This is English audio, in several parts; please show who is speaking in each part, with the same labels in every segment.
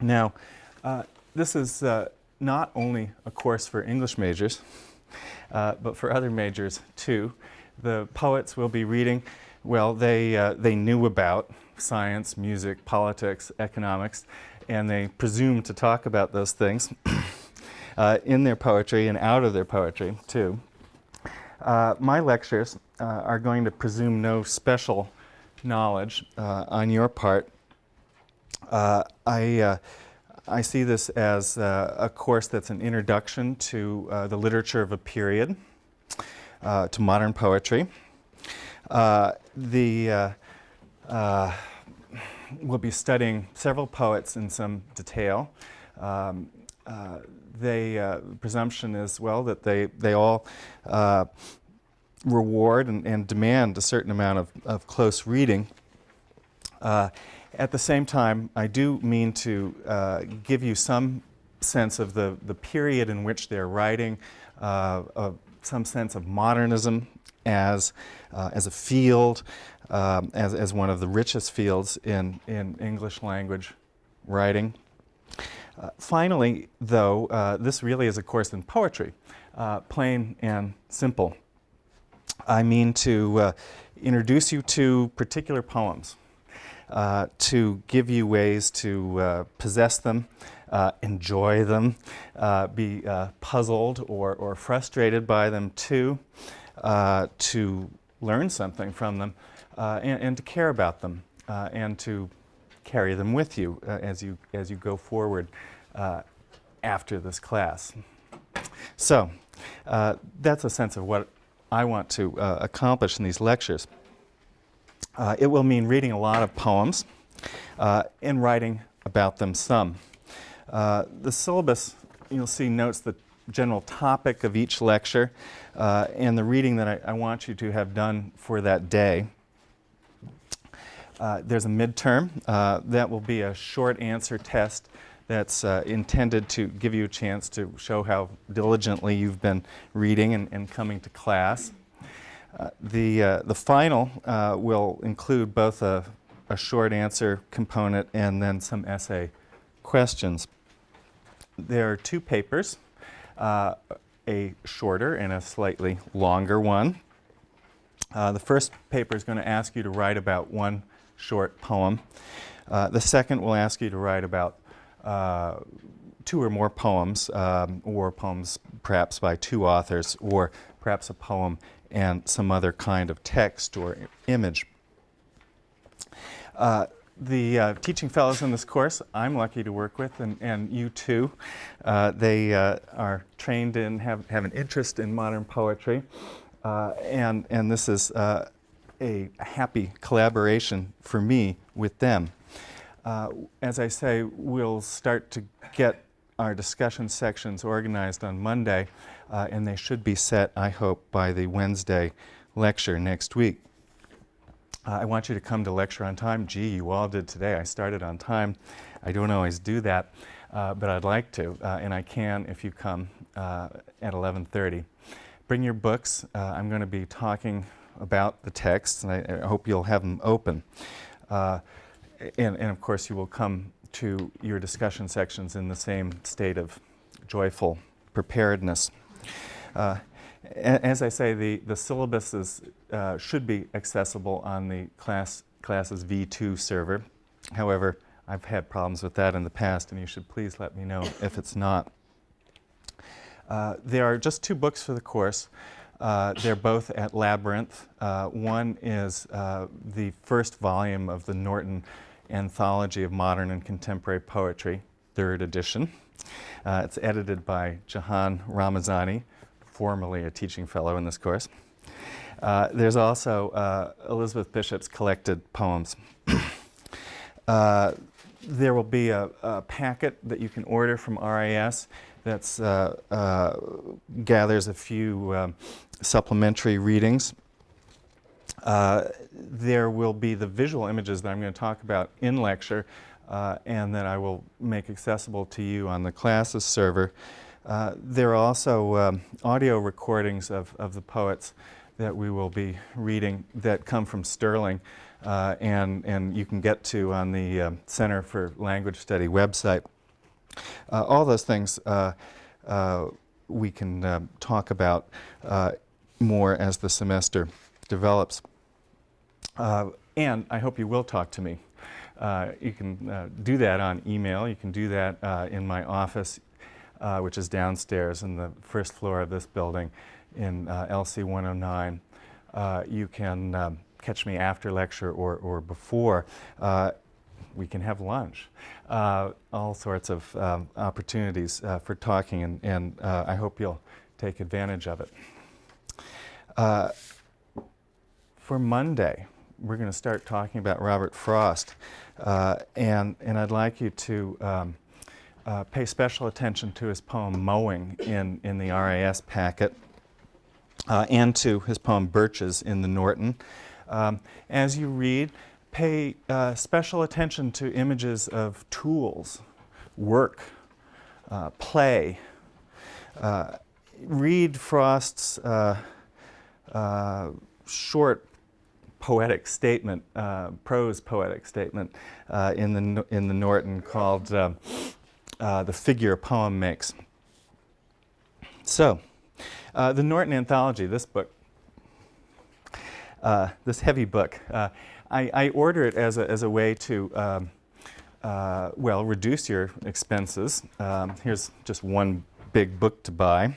Speaker 1: Now, uh, this is uh, not only a course for English majors, uh, but for other majors too. The poets will be reading, well, they, uh, they knew about science, music, politics, economics, and they presume to talk about those things uh, in their poetry and out of their poetry too. Uh, my lectures are going to presume no special knowledge on your part. I I see this as uh, a course that's an introduction to uh, the literature of a period, uh, to modern poetry. Uh, the, uh, uh, we'll be studying several poets in some detail. Um, they, presumption is, well, that they, they all reward and, and, demand a certain amount of, of close reading. At the same time, I do mean to uh, give you some sense of the, the period in which they're writing, uh, uh, some sense of modernism as, uh, as a field, um, as, as one of the richest fields in, in English language writing. Uh, finally, though, this really is a course in poetry, plain and simple. I mean to introduce you to particular poems uh, to give you ways to uh, possess them, uh, enjoy them, uh, be uh, puzzled or, or frustrated by them too, uh, to learn something from them, and, and, to care about them, and to carry them with you as you as you go forward after this class. So that's a sense of what I want to accomplish in these lectures. Uh, it will mean reading a lot of poems uh, and writing about them some. Uh, the syllabus, you'll see, notes the general topic of each lecture uh, and the reading that I, I, want you to have done for that day. Uh, there's a midterm. Uh, that will be a short answer test that's intended to give you a chance to show how diligently you've been reading and, and coming to class. Uh, the, uh, the final uh, will include both a, a short answer component and then some essay questions. There are two papers, uh, a shorter and a slightly longer one. Uh, the first paper is going to ask you to write about one short poem. the second will ask you to write about two or more poems, um, or poems perhaps by two authors, or perhaps a poem and some other kind of text or image. Uh, the uh, teaching fellows in this course I'm lucky to work with, and, and you too. Uh, they uh, are trained in, have, have an interest in modern poetry, uh, and, and this is uh, a happy collaboration for me with them. as I say, we'll start to get our discussion sections organized on Monday uh, and they should be set, I hope, by the Wednesday lecture next week. Uh, I want you to come to lecture on time. Gee, you all did today. I started on time. I don't always do that, uh, but I'd like to, uh, and I can if you come uh, at 11.30. Bring your books. Uh, I'm going to be talking about the text, and I, I hope you'll have them open. and, and of course, you will come to your discussion sections in the same state of joyful preparedness. Uh, as I say, the, the syllabus is, uh, should be accessible on the class, class's V2 server. However, I've had problems with that in the past, and you should please let me know if it's not. Uh, there are just two books for the course. Uh, they're both at Labyrinth. Uh, one is uh, the first volume of the Norton Anthology of Modern and Contemporary Poetry, third edition. Uh, it's edited by Jahan Ramazani, formerly a teaching fellow in this course. Uh, there's also uh, Elizabeth Bishop's collected poems. uh, there will be a, a, packet that you can order from RIS that uh, uh, gathers a few um, supplementary readings. There will be the visual images that I'm going to talk about in lecture and that I will make accessible to you on the classes server. Uh, there are also um, audio recordings of, of the poets that we will be reading that come from Sterling. uh, and, and you can get to on the um, Center for Language Study website. Uh, all those things uh, uh, we can uh, talk about uh, more as the semester develops. Uh, and I hope you will talk to me. You can do that on email. You can do that in my office, which is downstairs in the first floor of this building in LC 109. you can um, catch me after lecture or, or before we can have lunch. Uh, all sorts of um, opportunities uh, for talking, and, and uh, I hope you'll take advantage of it. Uh, for Monday, we're going to start talking about Robert Frost, uh, and, and I'd like you to um, uh, pay special attention to his poem Mowing in, in the RIS packet. and to his poem Birches in the Norton. Um, as you read, pay uh, special attention to images of tools, work, uh, play. Uh, read Frost's uh, uh, short poetic statement, uh, prose poetic statement in, the, in the Norton called The Figure a Poem Makes. So, the Norton Anthology, this book, this heavy book, I, I order it as a, as a way to, um, uh, well, reduce your expenses. Um, here's just one big book to buy.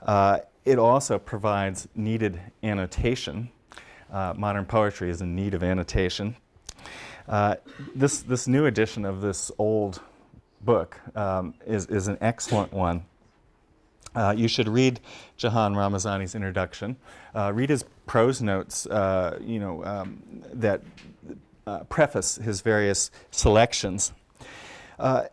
Speaker 1: Uh, it also provides needed annotation. Uh, modern poetry is in need of annotation. Uh, this, this new edition of this old book um, is, is an excellent one. Uh, you should read Jahan Ramazani's introduction. Uh, read his prose notes, uh, you know, um, that uh, preface his various selections. Uh,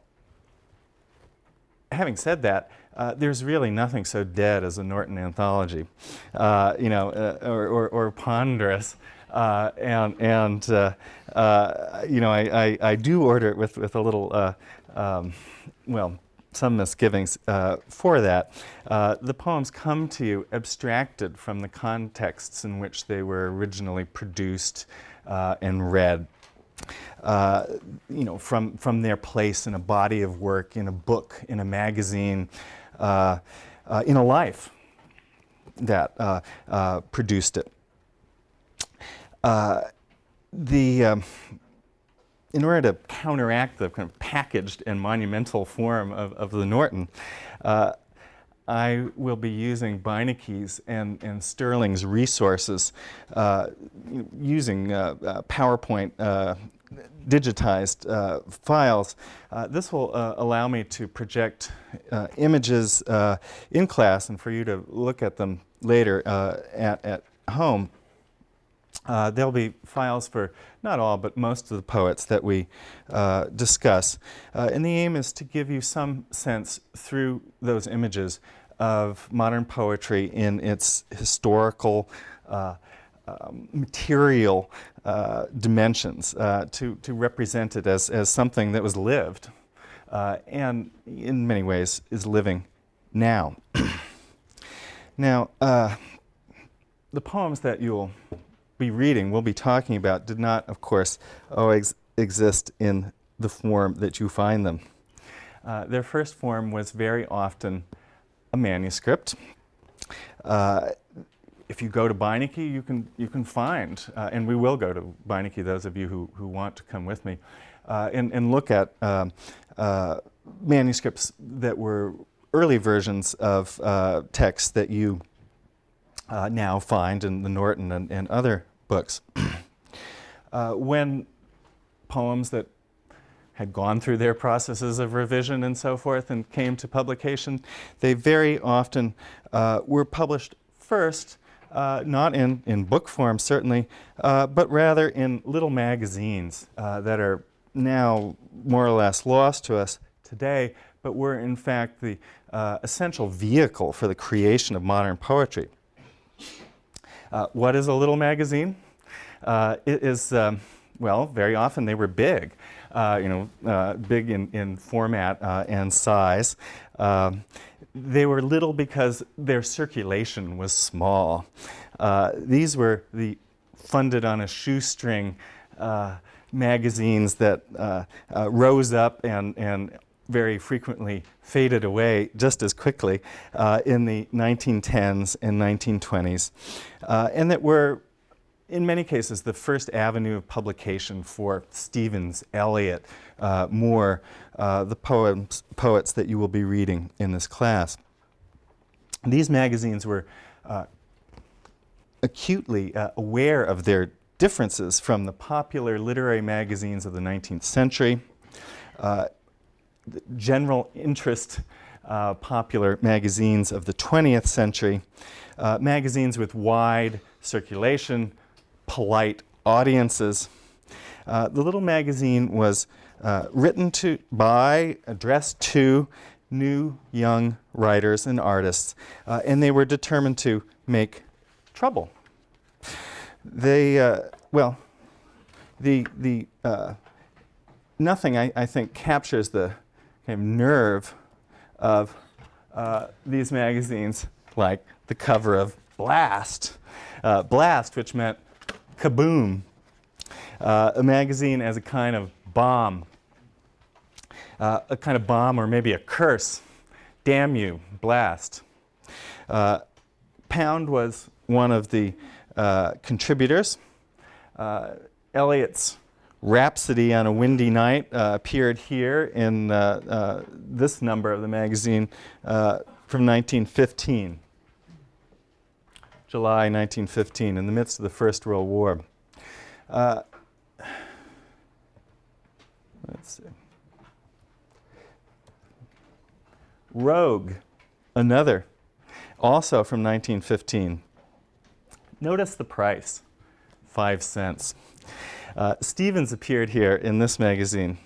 Speaker 1: having said that, uh, there's really nothing so dead as a Norton anthology, you know, or, or, or, ponderous. and and you know, I, I, I, do order it with, with a little, um, well, some misgivings uh, for that. Uh, the poems come to you abstracted from the contexts in which they were originally produced uh, and read. Uh, you know, from, from their place in a body of work, in a book, in a magazine, uh, uh, in a life that produced it. the um, in order to counteract the kind of packaged and monumental form of, of the Norton, uh, I will be using Beinecke's and, and Sterling's resources uh, using uh, uh PowerPoint uh, digitized uh, files. this will allow me to project images in class and for you to look at them later at, at home. Uh, there'll be files for not all, but most of the poets that we uh, discuss. Uh, and the aim is to give you some sense through those images of modern poetry in its historical, uh, um, material uh, dimensions, uh, to, to represent it as, as something that was lived and in many ways is living now. now, the poems that you'll be reading, we'll be talking about, did not, of course, always exist in the form that you find them. Uh, their first form was very often a manuscript. Uh, if you go to Beinecke, you can, you can find, uh, and we will go to Beinecke, those of you who, who want to come with me, uh, and, and look at um, uh, manuscripts that were early versions of uh, texts that you uh, now find in the Norton and, and other books. uh, when poems that had gone through their processes of revision and so forth and came to publication, they very often uh, were published first, uh, not in, in book form certainly, uh, but rather in little magazines uh, that are now more or less lost to us today, but were in fact the uh, essential vehicle for the creation of modern poetry. Uh, what is a little magazine? Uh, it is, um, well, very often they were big, you know, big in, in format and size. Um, they were little because their circulation was small. Uh, these were the funded on a shoestring uh, magazines that uh, uh, rose up and, and very frequently faded away just as quickly uh, in the 1910s and 1920s, uh, and that were, in many cases, the first avenue of publication for Stevens, Eliot, uh, Moore, uh, the poems, poets that you will be reading in this class. These magazines were uh, acutely uh, aware of their differences from the popular literary magazines of the 19th century, uh, general interest uh, popular magazines of the 20th century, uh, magazines with wide circulation, polite audiences. Uh, the little magazine was uh, written to by, addressed to new young writers and artists, uh, and they were determined to make trouble they, uh, well, the, the, uh, nothing I, I, think captures the kind of nerve of uh, these magazines like the cover of Blast. Blast, which meant kaboom. Uh, a magazine as a kind of bomb. Uh, a kind of bomb or maybe a curse. Damn you, Blast. Pound was one of the uh, contributors. Uh, Eliot's Rhapsody on a Windy Night uh, appeared here in uh, uh, this number of the magazine from 1915, July 1915, in the midst of the First World War. let's see. Rogue, another, also from 1915. Notice the price, five cents. Uh, Stevens appeared here in this magazine.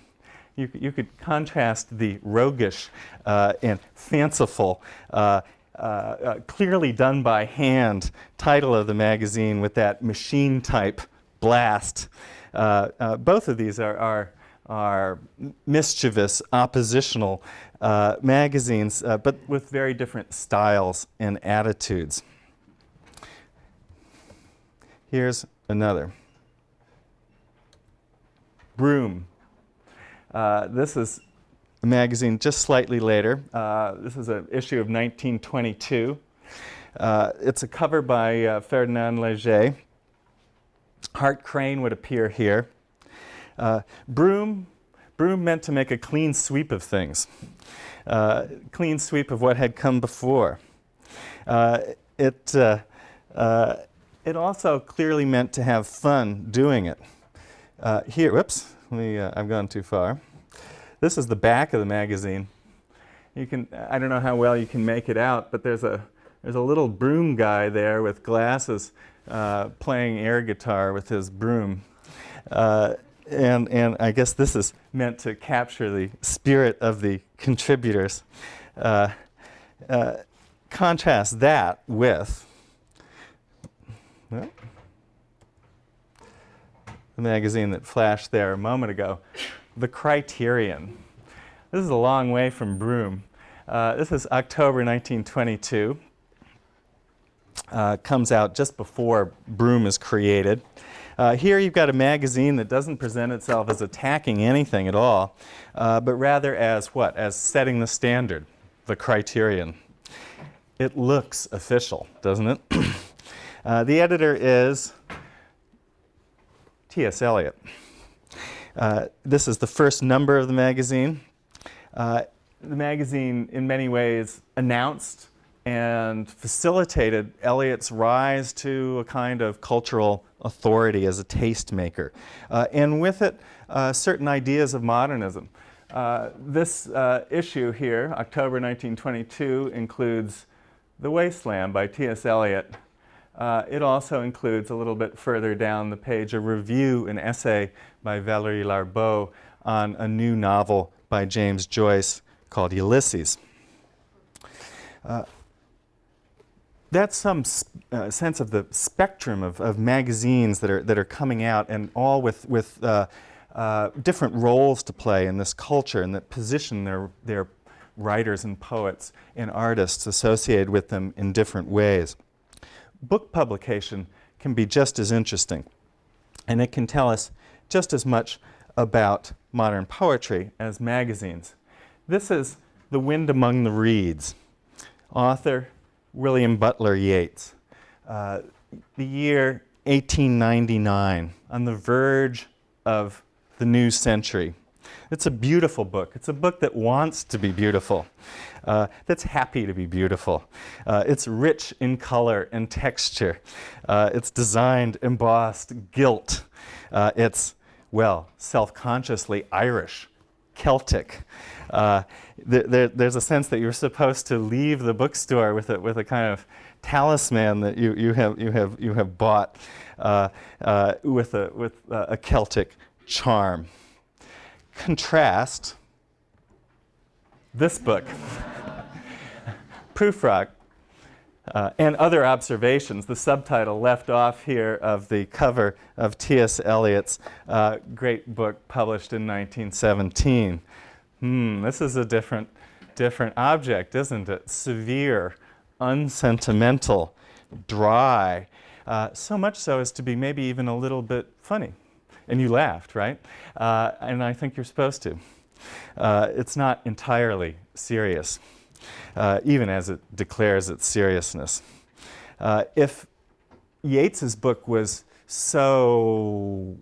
Speaker 1: You, you could contrast the roguish uh, and fanciful, uh, uh, uh clearly done by hand title of the magazine with that machine type blast. Uh, both of these are, are, are mischievous, oppositional magazines, but with very different styles and attitudes. Here's another. Broom. Uh, this is magazine just slightly later. Uh, this is an issue of 1922. Uh, it's a cover by uh, Ferdinand Léger. Hart Crane would appear here. Uh, broom, broom meant to make a clean sweep of things, uh, clean sweep of what had come before. it it also clearly meant to have fun doing it. Uh, here, whoops, me, uh, I've gone too far. This is the back of the magazine. You can, I don't know how well you can make it out, but there's a, there's a little broom guy there with glasses uh, playing air guitar with his broom. Uh, and, and I guess this is meant to capture the spirit of the contributors. Uh, uh, contrast that with the magazine that flashed there a moment ago, The Criterion. This is a long way from Broom. Uh, this is October 1922. Uh, comes out just before Broom is created. Uh, here you've got a magazine that doesn't present itself as attacking anything at all, uh, but rather as what? As setting the standard, the criterion. It looks official, doesn't it? Uh, the editor is T.S. Eliot. Uh, this is the first number of the magazine. Uh, the magazine, in many ways, announced and facilitated Eliot's rise to a kind of cultural authority as a tastemaker, uh, and with it, uh, certain ideas of modernism. Uh, this issue here, October 1922, includes The Wasteland by T.S. Eliot, uh, it also includes a little bit further down the page a review, an essay by Valery Larbaud on a new novel by James Joyce called Ulysses. Uh, that's some uh, sense of the spectrum of, of, magazines that are, that are coming out and all with, with uh, uh, different roles to play in this culture and that position their, their writers and poets and artists associated with them in different ways book publication can be just as interesting. And it can tell us just as much about modern poetry as magazines. This is The Wind Among the Reeds, author William Butler Yeats. Uh, the year 1899, on the verge of the new century. It's a beautiful book. It's a book that wants to be beautiful, uh, that's happy to be beautiful. Uh, it's rich in color and texture. Uh, it's designed, embossed, gilt. Uh, it's, well, self-consciously Irish, Celtic. Uh, th there's a sense that you're supposed to leave the bookstore with a, with a kind of talisman that you, you, have, you, have, you have bought uh, with, a, with a Celtic charm contrast this book, Prufrock, uh, and other observations, the subtitle left off here of the cover of T.S. Eliot's uh, great book published in 1917. Hmm, this is a different, different object, isn't it? Severe, unsentimental, dry, uh, so much so as to be maybe even a little bit funny and you laughed, right? Uh, and I think you're supposed to. Uh, it's not entirely serious, uh, even as it declares its seriousness. Uh, if Yeats's book was so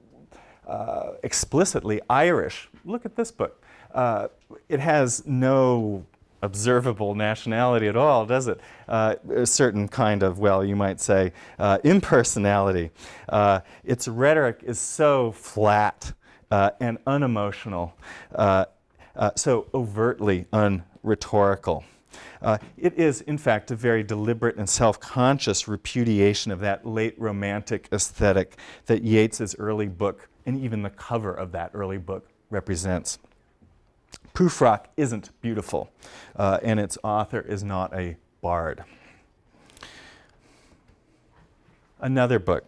Speaker 1: uh, explicitly Irish, look at this book. Uh, it has no observable nationality at all, does it? Uh, a certain kind of, well, you might say, uh, impersonality. Uh, its rhetoric is so flat uh, and unemotional, uh, uh, so overtly unrhetorical. it is, in fact, a very deliberate and self-conscious repudiation of that late romantic aesthetic that Yeats's early book, and even the cover of that early book, represents. Prufrock isn't beautiful, uh, and its author is not a bard. Another book,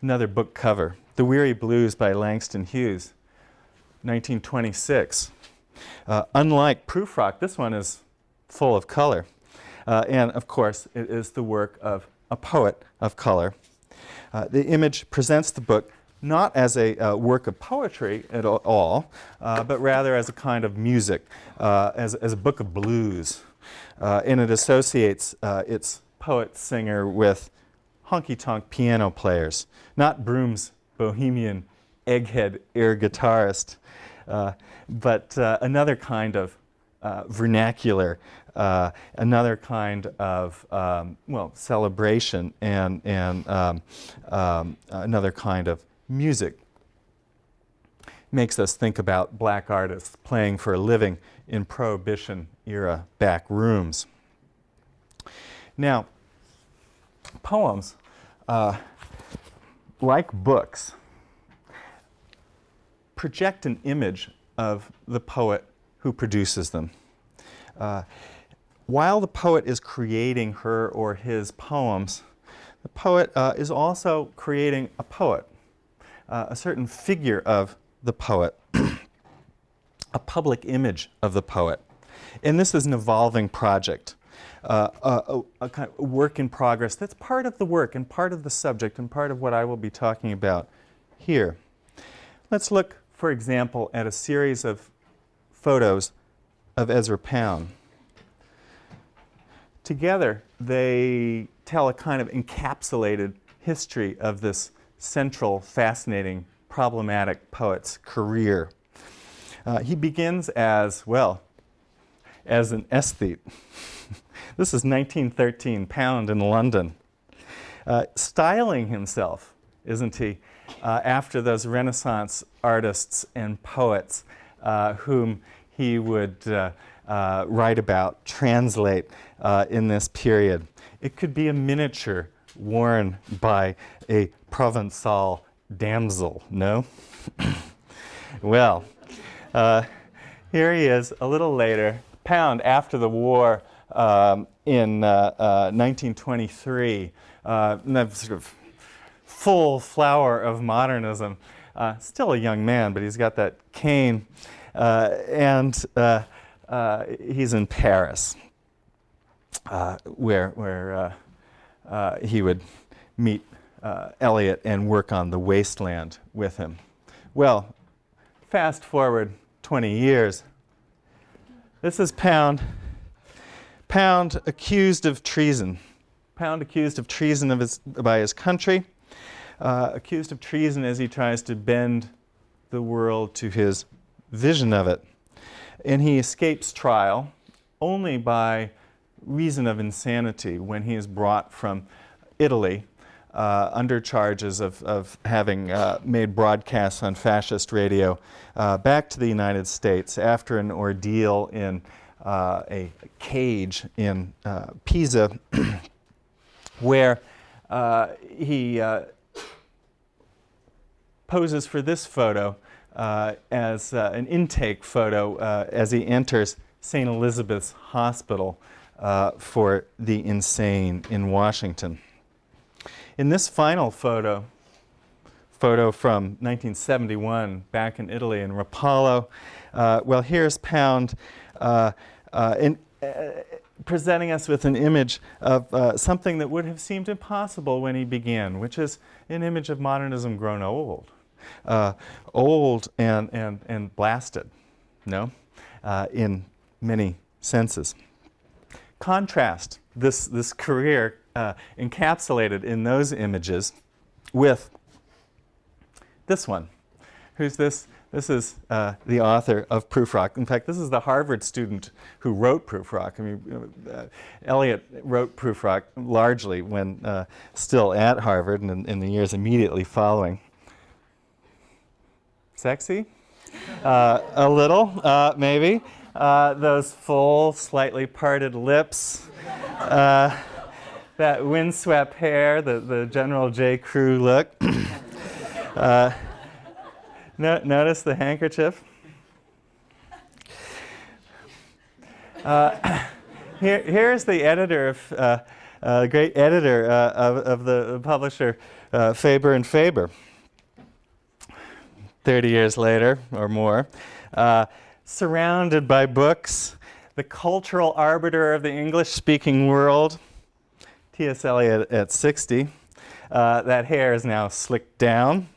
Speaker 1: another book cover, The Weary Blues by Langston Hughes, 1926. Uh, unlike Prufrock, this one is full of color. Uh, and of course, it is the work of a poet of color. Uh, the image presents the book not as a uh, work of poetry at all, uh, but rather as a kind of music, uh, as, as a book of blues. Uh, and it associates uh, its poet-singer with honky-tonk piano players, not Broom's bohemian egghead air guitarist, uh, but another kind of vernacular uh, another kind of, um, well, celebration and, and um, um, another kind of music makes us think about black artists playing for a living in Prohibition era back rooms. Now, poems, uh, like books, project an image of the poet who produces them. Uh, while the poet is creating her or his poems, the poet uh, is also creating a poet uh, a certain figure of the poet, a public image of the poet. And this is an evolving project, uh, a, a, kind of work in progress that's part of the work and part of the subject and part of what I will be talking about here. Let's look, for example, at a series of photos of Ezra Pound. Together, they tell a kind of encapsulated history of this central, fascinating, problematic poet's career. Uh, he begins as, well, as an aesthete. This is 1913, Pound in London. Uh, styling himself, isn't he, uh, after those Renaissance artists and poets uh, whom he would uh, uh, write about, translate in this period. It could be a miniature worn by a Provençal damsel, no? well, uh, here he is a little later, Pound after the war um, in uh, uh, 1923, uh, sort of full flower of modernism. Uh, still a young man, but he's got that cane, uh, and he's in Paris, where, where he would meet uh, Eliot and work on The Wasteland with him. Well, fast forward 20 years. This is Pound. Pound accused of treason. Pound accused of treason of his, by his country, uh, accused of treason as he tries to bend the world to his vision of it. And he escapes trial only by reason of insanity when he is brought from Italy uh, under charges of, of having uh, made broadcasts on fascist radio uh, back to the United States after an ordeal in uh, a cage in uh, Pisa where uh, he poses for this photo as an intake photo as he enters St. Elizabeth's Hospital uh, for the insane in Washington. In this final photo, photo from 1971 back in Italy in Rapallo, uh, well, here's Pound uh, uh in, uh, presenting us with an image of uh, something that would have seemed impossible when he began, which is an image of modernism grown old. old and, and, and blasted, no? in many senses contrast this, this career uh, encapsulated in those images with this one. Who's this? This is uh, the author of Prufrock. In fact, this is the Harvard student who wrote Prufrock. I mean, uh, Eliot wrote Prufrock largely when uh, still at Harvard and in, in, the years immediately following. Sexy? Uh, a little, uh, maybe. Uh, those full, slightly parted lips, that windswept hair, the, the General J. Crew look. uh, no, notice the handkerchief. Uh, here, here's the editor of, uh, uh, great editor of, of, the publisher Faber and Faber. 30 years later or more surrounded by books, the cultural arbiter of the English-speaking world, T.S. Eliot at 60. Uh, that hair is now slicked down.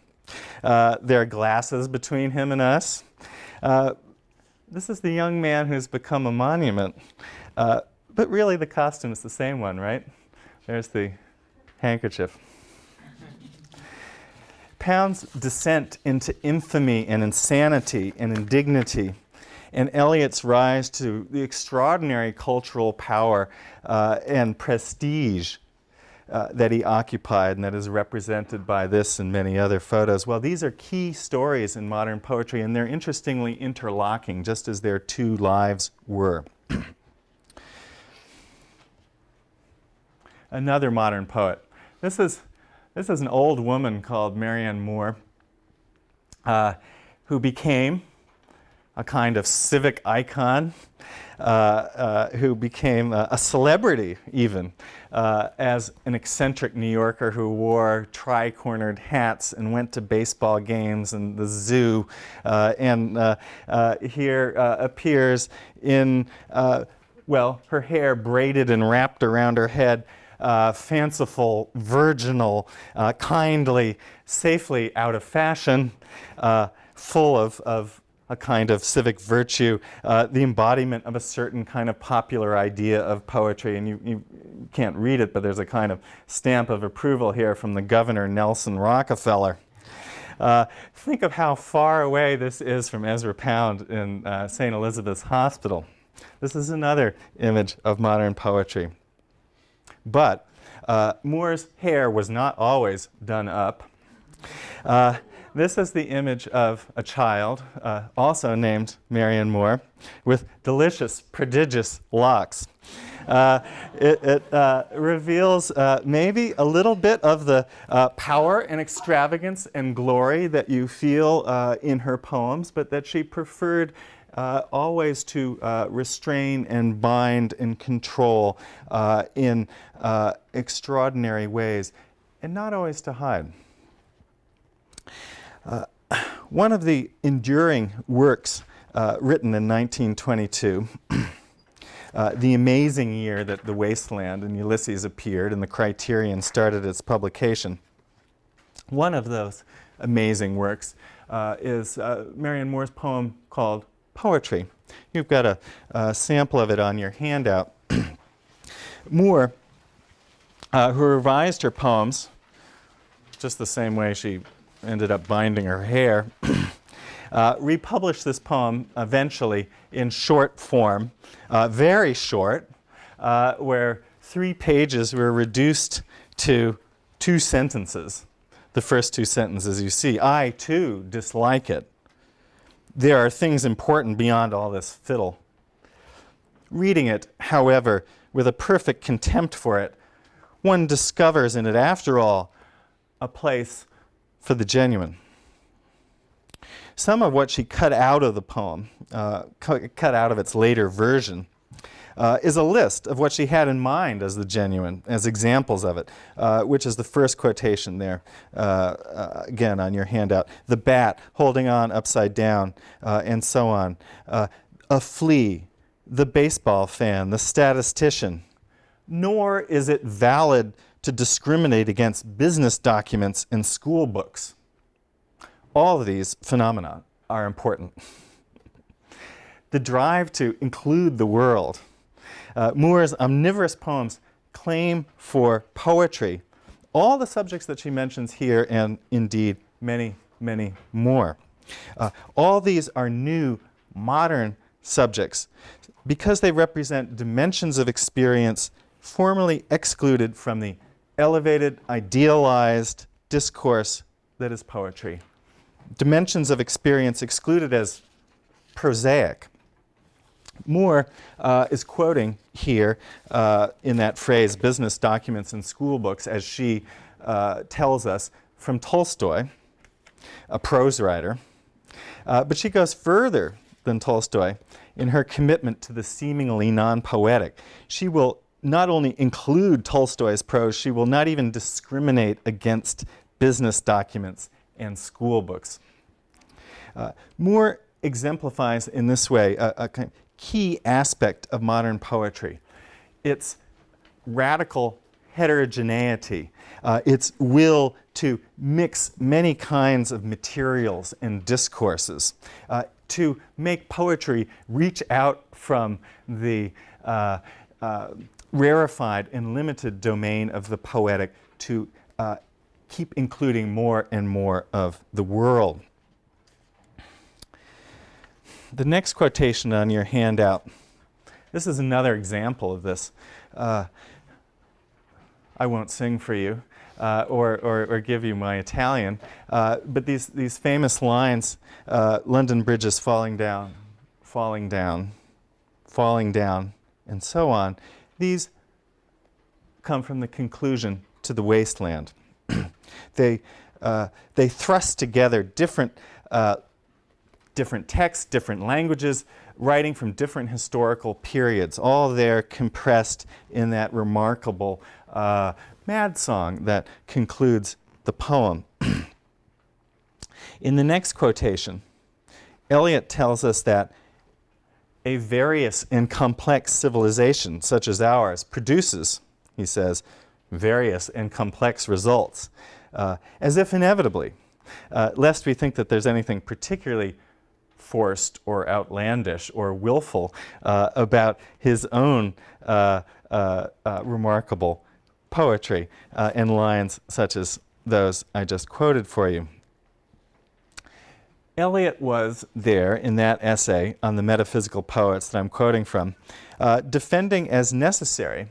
Speaker 1: Uh, there are glasses between him and us. Uh, this is the young man who's become a monument. Uh, but really the costume is the same one, right? There's the handkerchief. Pound's descent into infamy and insanity and indignity and Eliot's rise to the extraordinary cultural power uh, and prestige uh, that he occupied and that is represented by this and many other photos. Well, these are key stories in modern poetry and they're interestingly interlocking just as their two lives were. Another modern poet. This is, this is an old woman called Marianne Moore uh, who became a kind of civic icon uh, uh, who became a, a celebrity even uh, as an eccentric New Yorker who wore tri-cornered hats and went to baseball games and the zoo uh, and uh, uh, here appears in well her hair braided and wrapped around her head uh, fanciful, virginal, uh, kindly, safely out of fashion, uh, full of, of a kind of civic virtue, uh, the embodiment of a certain kind of popular idea of poetry. And you, you, can't read it, but there's a kind of stamp of approval here from the governor, Nelson Rockefeller. Uh, think of how far away this is from Ezra Pound in uh, St. Elizabeth's Hospital. This is another image of modern poetry. But uh, Moore's hair was not always done up. This is the image of a child, uh, also named Marianne Moore, with delicious, prodigious locks. Uh, it, it uh, reveals uh, maybe a little bit of the uh, power and extravagance and glory that you feel uh, in her poems, but that she preferred uh, always to uh, restrain and bind and control uh, in extraordinary ways, and not always to hide. Uh, one of the enduring works uh, written in 1922, uh, the amazing year that The Wasteland and Ulysses appeared and the Criterion started its publication. One of those amazing works uh, is uh, Marianne Moore's poem called Poetry. You've got a, a sample of it on your handout. Moore, who revised her poems just the same way she ended up binding her hair, uh, republished this poem eventually in short form, uh, very short, uh, where three pages were reduced to two sentences. The first two sentences you see, I too dislike it. There are things important beyond all this fiddle. Reading it, however, with a perfect contempt for it, one discovers in it, after all, a place for the genuine. Some of what she cut out of the poem, uh, cut, out of its later version, uh, is a list of what she had in mind as the genuine, as examples of it, uh, which is the first quotation there, uh, uh again on your handout. The bat holding on upside down, uh, and so on. Uh, a flea, the baseball fan, the statistician. Nor is it valid to discriminate against business documents and school books. All of these phenomena are important. the drive to include the world uh, Moore's omnivorous poems claim for poetry all the subjects that she mentions here and indeed many, many more. Uh, all these are new, modern subjects because they represent dimensions of experience formerly excluded from the elevated, idealized discourse that is poetry. Dimensions of experience excluded as prosaic. Moore uh, is quoting here uh, in that phrase, business documents and school books, as she uh, tells us from Tolstoy, a prose writer. Uh, but she goes further than Tolstoy in her commitment to the seemingly non-poetic. She will not only include Tolstoy's prose, she will not even discriminate against business documents and school books. Uh, Moore exemplifies in this way a, a kind of key aspect of modern poetry. Its radical heterogeneity, uh, its will to mix many kinds of materials and discourses, uh, to make poetry reach out from the uh, uh rarefied and limited domain of the poetic to uh, keep including more and more of the world the next quotation on your handout, this is another example of this. Uh, I won't sing for you uh, or, or, or, give you my Italian, uh, but these, these famous lines, uh, London Bridge is falling down, falling down, falling down, and so on, these come from the conclusion to the wasteland. they, uh, they thrust together different uh, different texts, different languages, writing from different historical periods, all there compressed in that remarkable uh, mad song that concludes the poem. in the next quotation, Eliot tells us that a various and complex civilization such as ours produces, he says, various and complex results, uh, as if inevitably, uh, lest we think that there's anything particularly forced or outlandish or willful uh, about his own uh, uh, uh remarkable poetry in lines such as those I just quoted for you. Eliot was there in that essay on the metaphysical poets that I'm quoting from, uh, defending as necessary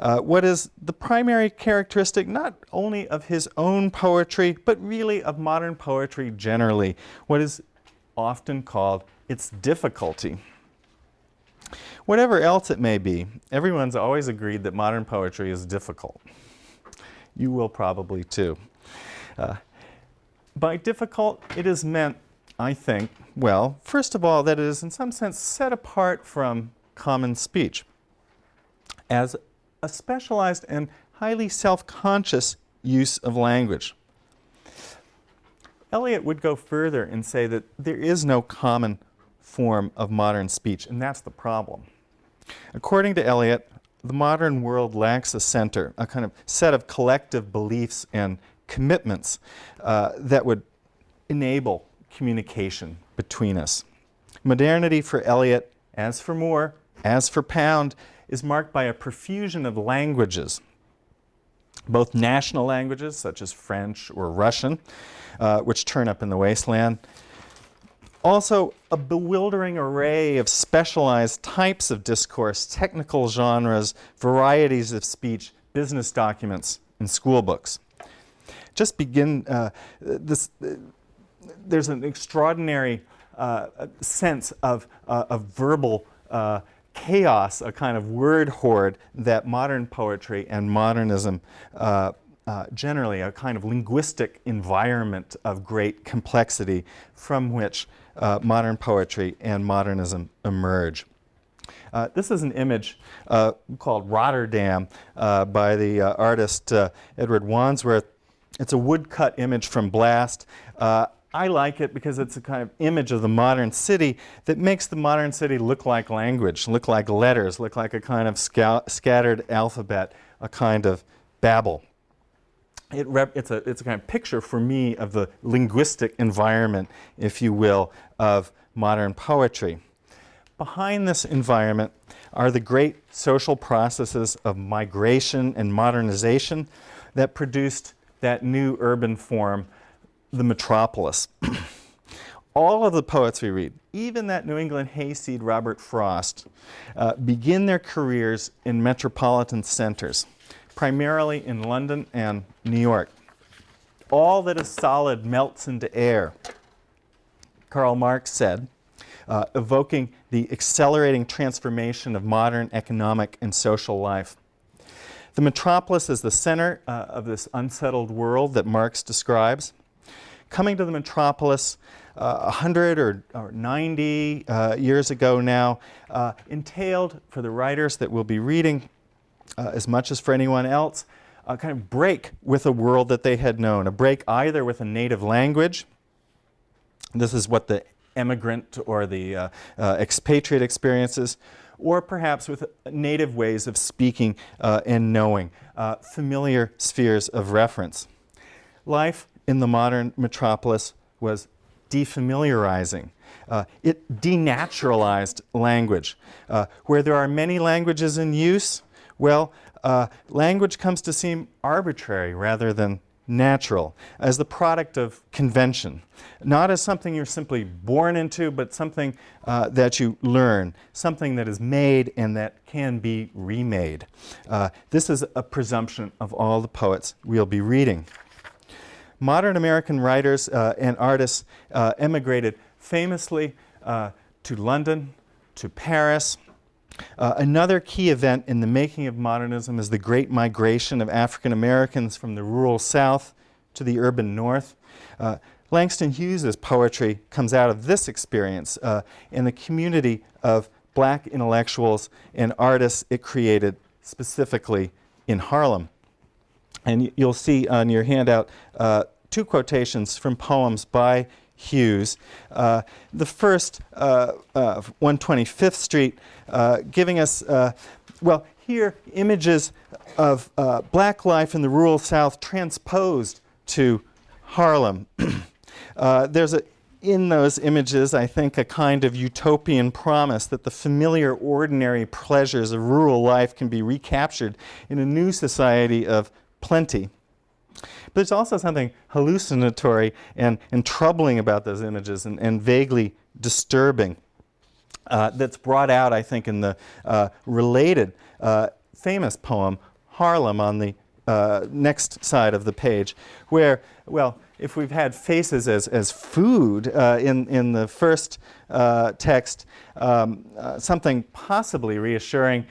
Speaker 1: uh, what is the primary characteristic not only of his own poetry, but really of modern poetry generally, what is often called its difficulty. Whatever else it may be, everyone's always agreed that modern poetry is difficult. You will probably too. Uh, by difficult, it is meant, I think, well, first of all, that it is in some sense set apart from common speech as a specialized and highly self-conscious use of language. Eliot would go further and say that there is no common form of modern speech, and that's the problem. According to Eliot, the modern world lacks a center, a kind of set of collective beliefs and commitments uh, that would enable communication between us. Modernity for Eliot, as for Moore, as for Pound, is marked by a profusion of languages, both national languages such as French or Russian, uh, which turn up in the wasteland. Also, a bewildering array of specialized types of discourse, technical genres, varieties of speech, business documents, and school books. Just begin uh, this. Uh, there's an extraordinary uh, sense of, uh, of verbal uh, chaos, a kind of word hoard that modern poetry and modernism uh, generally, a kind of linguistic environment of great complexity from which uh, modern poetry and modernism emerge. Uh, this is an image called Rotterdam by the artist Edward Wadsworth. It's a woodcut image from Blast. Uh, I like it because it's a kind of image of the modern city that makes the modern city look like language, look like letters, look like a kind of scattered alphabet, a kind of babble. It it's, a, it's a kind of picture for me of the linguistic environment, if you will, of modern poetry. Behind this environment are the great social processes of migration and modernization that produced that new urban form the metropolis. All of the poets we read, even that New England hayseed Robert Frost, uh, begin their careers in metropolitan centers, primarily in London and New York. All that is solid melts into air, Karl Marx said, uh, evoking the accelerating transformation of modern economic and social life. The metropolis is the center uh, of this unsettled world that Marx describes coming to the metropolis uh, 100 or, or 90 uh, years ago now uh, entailed for the writers that we'll be reading uh, as much as for anyone else a kind of break with a world that they had known, a break either with a native language. This is what the emigrant or the uh, expatriate experiences, or perhaps with native ways of speaking and knowing, familiar spheres of reference. Life in the modern metropolis was defamiliarizing. Uh, it denaturalized language. Uh, where there are many languages in use, well, uh, language comes to seem arbitrary rather than natural, as the product of convention, not as something you're simply born into, but something uh, that you learn, something that is made and that can be remade. Uh, this is a presumption of all the poets we'll be reading modern American writers uh, and artists uh, emigrated famously uh, to London, to Paris. Uh, another key event in the making of modernism is the great migration of African Americans from the rural South to the urban North. Uh, Langston Hughes's poetry comes out of this experience uh, in the community of black intellectuals and artists it created specifically in Harlem. And you'll see on your handout uh, two quotations from poems by Hughes. Uh, the first, uh, 125th uh, Street, uh, giving us, uh, well, here images of black life in the rural South transposed to Harlem. there's a, in those images, I think, a kind of utopian promise that the familiar, ordinary pleasures of rural life can be recaptured in a new society of plenty. But there's also something hallucinatory and, and troubling about those images and, and vaguely disturbing uh, that's brought out, I think, in the uh, related uh, famous poem, Harlem, on the uh, next side of the page, where, well, if we've had faces as, as food uh, in, in the first uh, text, um, something possibly reassuring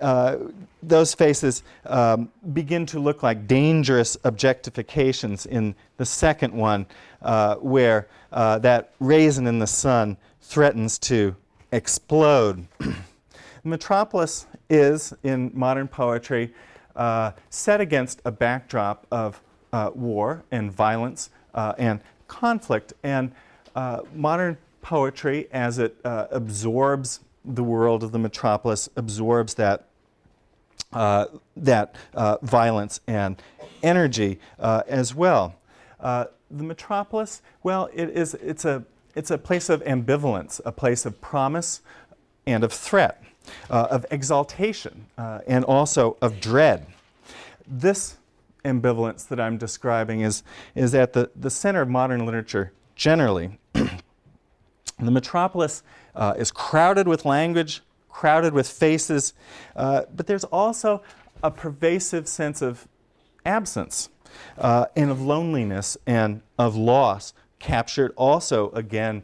Speaker 1: uh, those faces um, begin to look like dangerous objectifications in the second one, uh, where uh, that raisin in the sun threatens to explode. Metropolis is, in modern poetry, uh, set against a backdrop of uh, war and violence and conflict. And modern poetry, as it absorbs the world of the metropolis, absorbs that uh, that uh, violence and energy uh, as well. Uh, the metropolis, well, it is, it's, a, it's a place of ambivalence, a place of promise and of threat, uh, of exaltation, and also of dread. This ambivalence that I'm describing is, is at the, the center of modern literature generally. the metropolis uh, is crowded with language, crowded with faces, uh, but there's also a pervasive sense of absence uh, and of loneliness and of loss, captured also again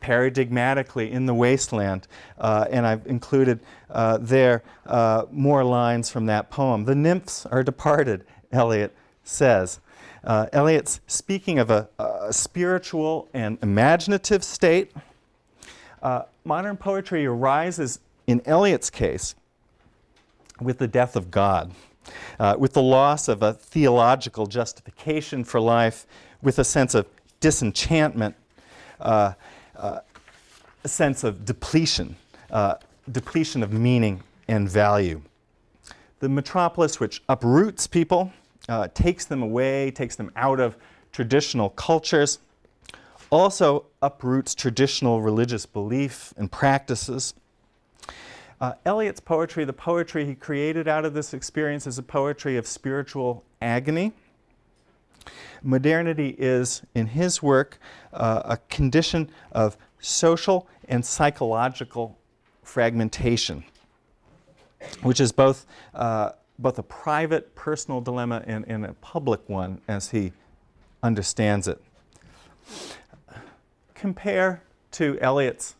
Speaker 1: paradigmatically in the wasteland. Uh, and I've included uh, there uh, more lines from that poem. The nymphs are departed, Eliot says. Uh, Eliot's speaking of a, a, spiritual and imaginative state. Uh, modern poetry arises, in Eliot's case, with the death of God, uh, with the loss of a theological justification for life, with a sense of disenchantment, uh, uh, a sense of depletion, uh, depletion of meaning and value. The metropolis, which uproots people, uh, takes them away, takes them out of traditional cultures, also uproots traditional religious belief and practices. Uh, Eliot's poetry, the poetry he created out of this experience, is a poetry of spiritual agony. Modernity is, in his work, uh, a condition of social and psychological fragmentation, which is both uh, both a private, personal dilemma and, and a public one as he understands it. Compare to Eliot's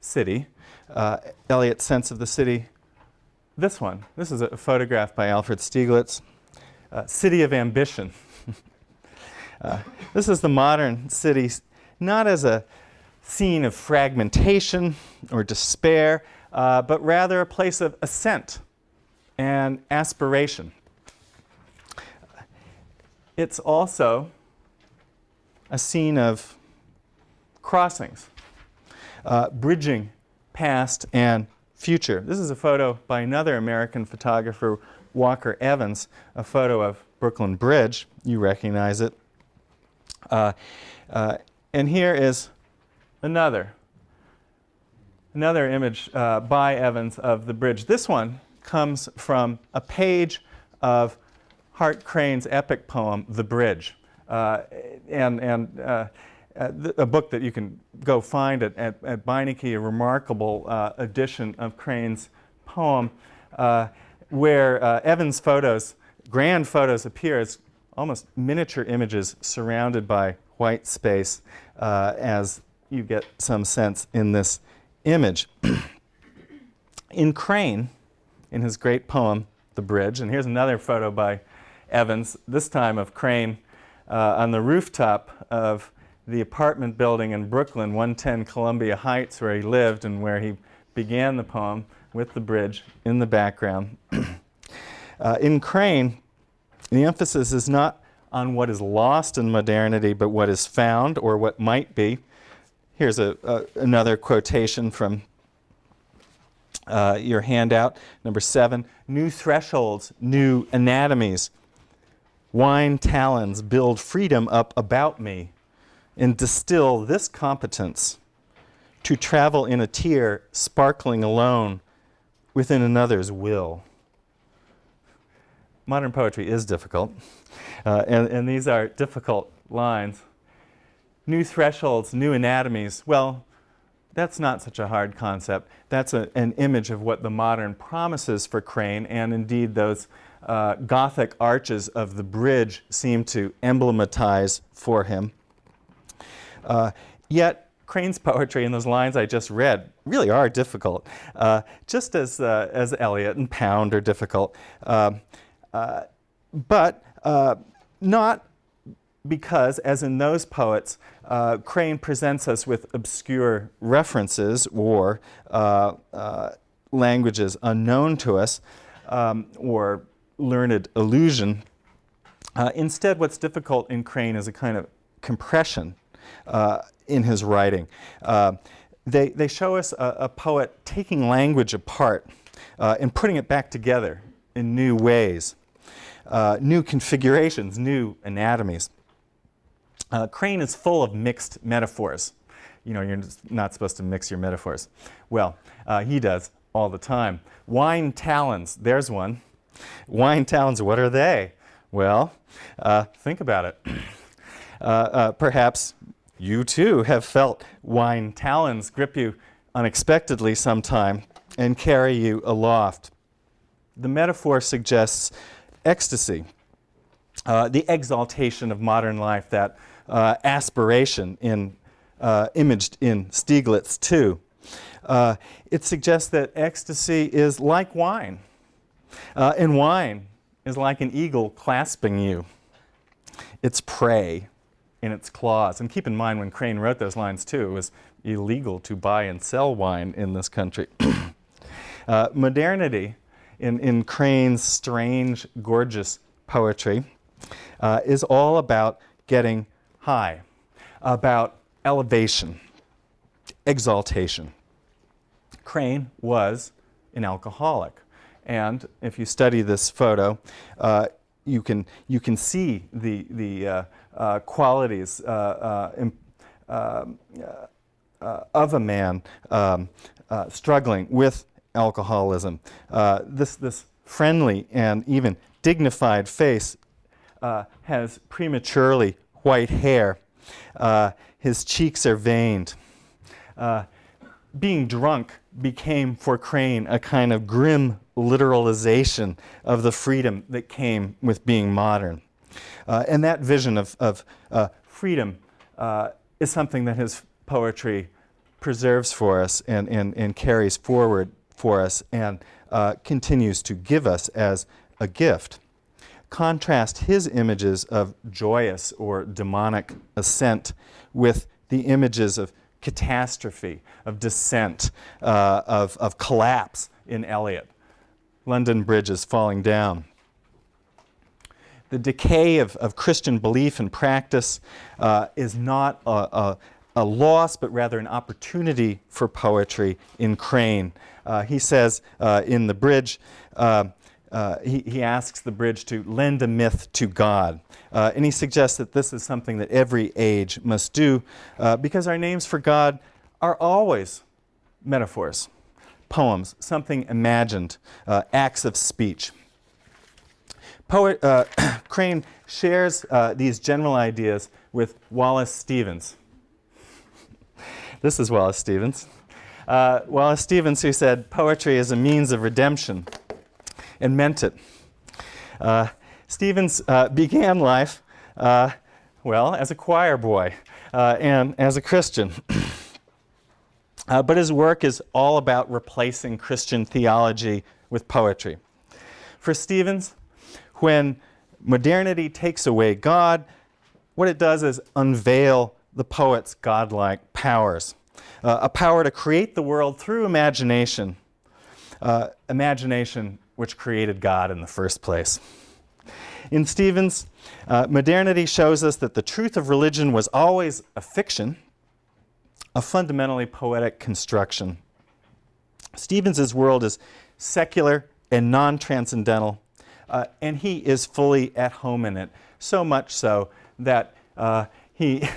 Speaker 1: city, uh, Eliot's sense of the city, this one. This is a photograph by Alfred Stieglitz, uh, City of Ambition. uh, this is the modern city, not as a scene of fragmentation or despair, uh, but rather a place of ascent and aspiration. It's also a scene of crossings, uh, bridging past and future. This is a photo by another American photographer, Walker Evans, a photo of Brooklyn Bridge. You recognize it. Uh, uh, and here is another, another image uh, by Evans of the bridge. This one comes from a page of Hart Crane's epic poem, The Bridge. Uh, and and uh, uh a book that you can go find at, at, at Beinecke, a remarkable uh, edition of Crane's poem, uh, where uh, Evans' photos, grand photos, appear as almost miniature images surrounded by white space, as you get some sense in this image. in Crane, in his great poem, The Bridge. And here's another photo by Evans, this time of Crane uh, on the rooftop of the apartment building in Brooklyn, 110 Columbia Heights, where he lived and where he began the poem with the bridge in the background. uh, in Crane, the emphasis is not on what is lost in modernity, but what is found or what might be. Here's a, another quotation from uh, your handout. Number seven, new thresholds, new anatomies. Wine talons build freedom up about me and distill this competence to travel in a tear sparkling alone within another's will. Modern poetry is difficult, uh, and, and these are difficult lines. New thresholds, new anatomies. Well, that's not such a hard concept. That's a, an image of what the modern promises for Crane, and indeed those uh, Gothic arches of the bridge seem to emblematize for him. Uh, yet, Crane's poetry and those lines I just read really are difficult, uh, just as, uh, as Eliot and Pound are difficult. Um, uh, but uh, not because, as in those poets, uh, Crane presents us with obscure references or uh, uh, languages unknown to us um, or learned allusion. Uh, instead, what's difficult in Crane is a kind of compression in his writing. Uh, they, they show us a, a, poet taking language apart and putting it back together in new ways, new configurations, new anatomies. Uh, Crane is full of mixed metaphors. You know, you're not supposed to mix your metaphors. Well, uh, he does all the time. Wine talons, there's one. Wine talons, what are they? Well, uh, think about it. Uh, uh, perhaps you too have felt wine talons grip you unexpectedly sometime and carry you aloft. The metaphor suggests ecstasy, uh, the exaltation of modern life, that uh, aspiration in, uh, imaged in Stieglitz too. Uh, it suggests that ecstasy is like wine, uh, and wine is like an eagle clasping you. It's prey in its claws. And keep in mind when Crane wrote those lines too, it was illegal to buy and sell wine in this country. uh, modernity in, in Crane's strange, gorgeous poetry uh, is all about getting high, about elevation, exaltation. Crane was an alcoholic. And if you study this photo, uh, you, can, you can see the, the uh, uh, qualities uh, uh, um, of a man um, struggling with alcoholism. this, this friendly and even dignified face has prematurely white hair. his cheeks are veined being drunk became for Crane a kind of grim literalization of the freedom that came with being modern. Uh, and that vision of, of uh, freedom uh, is something that his poetry preserves for us and, and, and carries forward for us and uh, continues to give us as a gift. Contrast his images of joyous or demonic ascent with the images of catastrophe, of descent, uh, of, of collapse in Eliot. London Bridge is falling down the decay of, of Christian belief and practice uh, is not a, a, a, loss, but rather an opportunity for poetry in Crane. Uh, he says uh, in the bridge, uh, uh, he, he, asks the bridge to lend a myth to God. Uh, and he suggests that this is something that every age must do because our names for God are always metaphors, poems, something imagined, acts of speech. Poet, uh, Crane shares uh, these general ideas with Wallace Stevens. this is Wallace Stevens. Uh, Wallace Stevens who said poetry is a means of redemption and meant it. Uh, Stevens uh, began life, uh, well, as a choir boy and as a Christian. but his work is all about replacing Christian theology with poetry. For Stevens, when modernity takes away God, what it does is unveil the poet's godlike powers. Uh, a power to create the world through imagination, uh, imagination which created God in the first place. In Stevens, uh, modernity shows us that the truth of religion was always a fiction, a fundamentally poetic construction. Stevens's world is secular and non-transcendental, uh, and he is fully at home in it. So much so that uh, he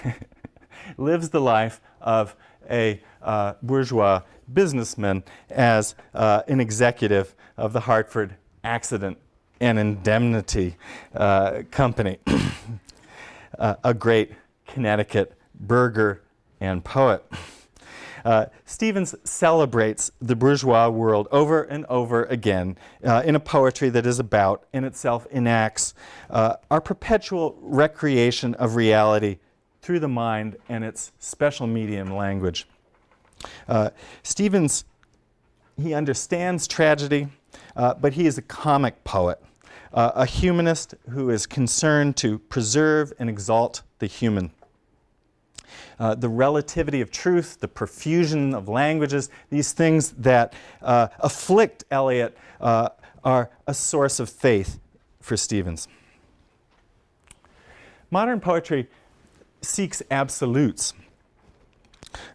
Speaker 1: lives the life of a uh, bourgeois businessman as uh, an executive of the Hartford Accident and Indemnity uh, Company, uh, a great Connecticut burgher and poet. Uh, Stevens celebrates the bourgeois world over and over again uh, in a poetry that is about, in itself enacts, uh, our perpetual recreation of reality through the mind and its special medium language. Uh, Stevens, he understands tragedy, uh, but he is a comic poet, uh, a humanist who is concerned to preserve and exalt the human uh, the relativity of truth, the profusion of languages, these things that uh, afflict Eliot uh, are a source of faith for Stevens. Modern poetry seeks absolutes,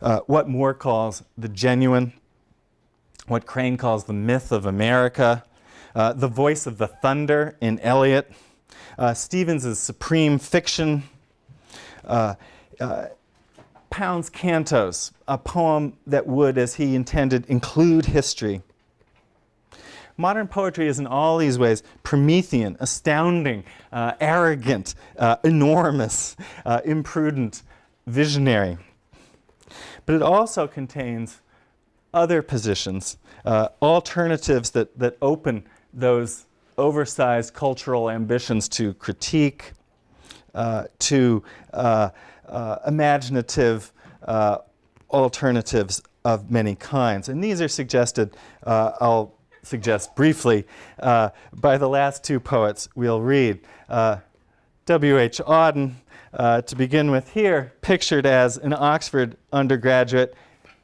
Speaker 1: uh, what Moore calls the genuine, what Crane calls the myth of America, uh, the voice of the thunder in Eliot, uh, Stevens' supreme fiction, uh, Pound's Cantos, a poem that would, as he intended, include history. Modern poetry is in all these ways Promethean, astounding, uh, arrogant, uh, enormous, uh, imprudent, visionary. But it also contains other positions, uh, alternatives that, that open those oversized cultural ambitions to critique, uh, to uh, uh, imaginative uh, alternatives of many kinds. And these are suggested, uh, I'll suggest briefly, uh, by the last two poets we'll read. W.H. Auden, to begin with here, pictured as an Oxford undergraduate,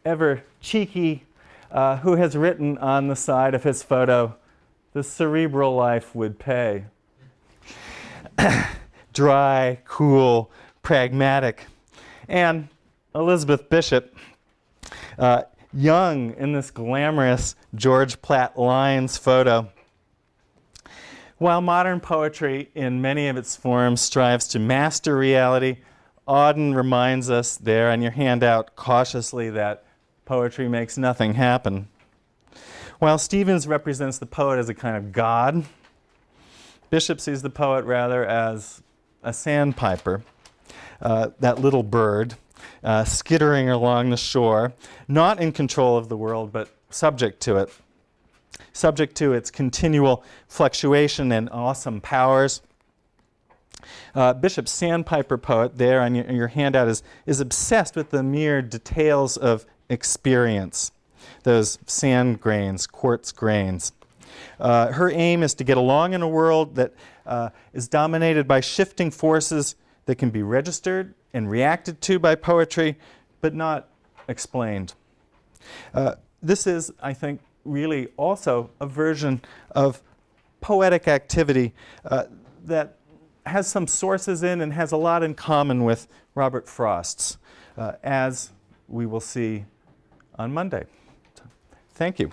Speaker 1: ever cheeky, uh, who has written on the side of his photo, the cerebral life would pay. Dry, cool, pragmatic. And Elizabeth Bishop, uh, young in this glamorous George Platt Lynes photo. While modern poetry, in many of its forms, strives to master reality, Auden reminds us there on your handout cautiously that poetry makes nothing happen. While Stevens represents the poet as a kind of god, Bishop sees the poet rather as a sandpiper, uh, that little bird uh, skittering along the shore, not in control of the world, but subject to it, subject to its continual fluctuation and awesome powers. Uh, Bishop's sandpiper poet there on your, your handout is, is obsessed with the mere details of experience, those sand grains, quartz grains. Uh, her aim is to get along in a world that uh, is dominated by shifting forces that can be registered and reacted to by poetry, but not explained. Uh, this is, I think, really also a version of poetic activity uh, that has some sources in and has a lot in common with Robert Frost's, uh, as we will see on Monday. Thank you.